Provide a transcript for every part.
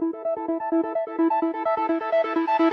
Thank you.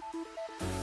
Música